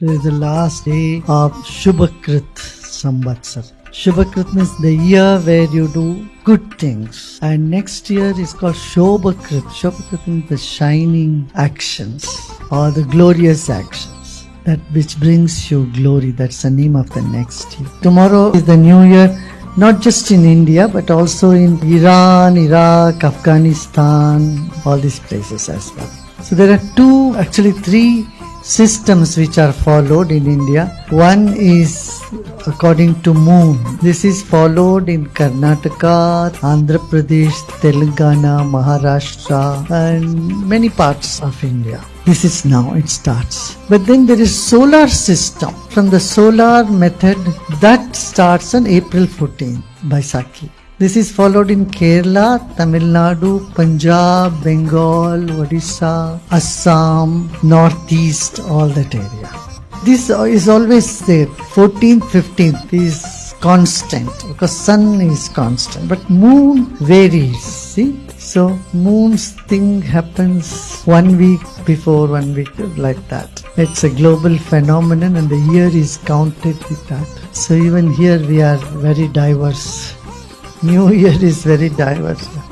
Today is the last day of Shubhakrit Samvatsar. Shubhakrit means the year where you do good things. And next year is called Shobhakrit. Shobhakrit means the shining actions or the glorious actions. That which brings you glory. That's the name of the next year. Tomorrow is the new year not just in India but also in Iran, Iraq, Afghanistan, all these places as well. So there are two, actually three systems which are followed in India. One is according to moon. This is followed in Karnataka, Andhra Pradesh, Telangana, Maharashtra and many parts of India. This is now it starts. But then there is solar system. From the solar method that starts on April 14th Baisakhi. This is followed in Kerala, Tamil Nadu, Punjab, Bengal, Odisha, Assam, Northeast, all that area. This is always there. 14th, 15th is constant because sun is constant, but moon varies. See, so moon's thing happens one week before one week like that. It's a global phenomenon, and the year is counted with that. So even here we are very diverse. New Year is very diverse.